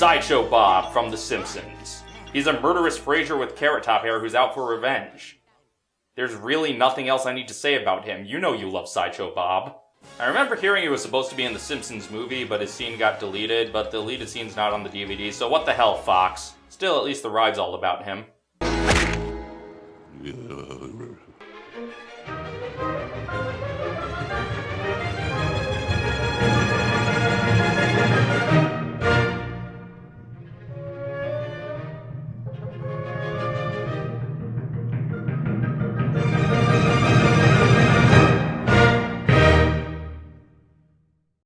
Sideshow Bob from The Simpsons. He's a murderous Frasier with carrot top hair who's out for revenge. There's really nothing else I need to say about him. You know you love Sideshow Bob. I remember hearing it was supposed to be in the Simpsons movie, but his scene got deleted, but the deleted scene's not on the DVD, so what the hell, Fox? Still, at least the ride's all about him.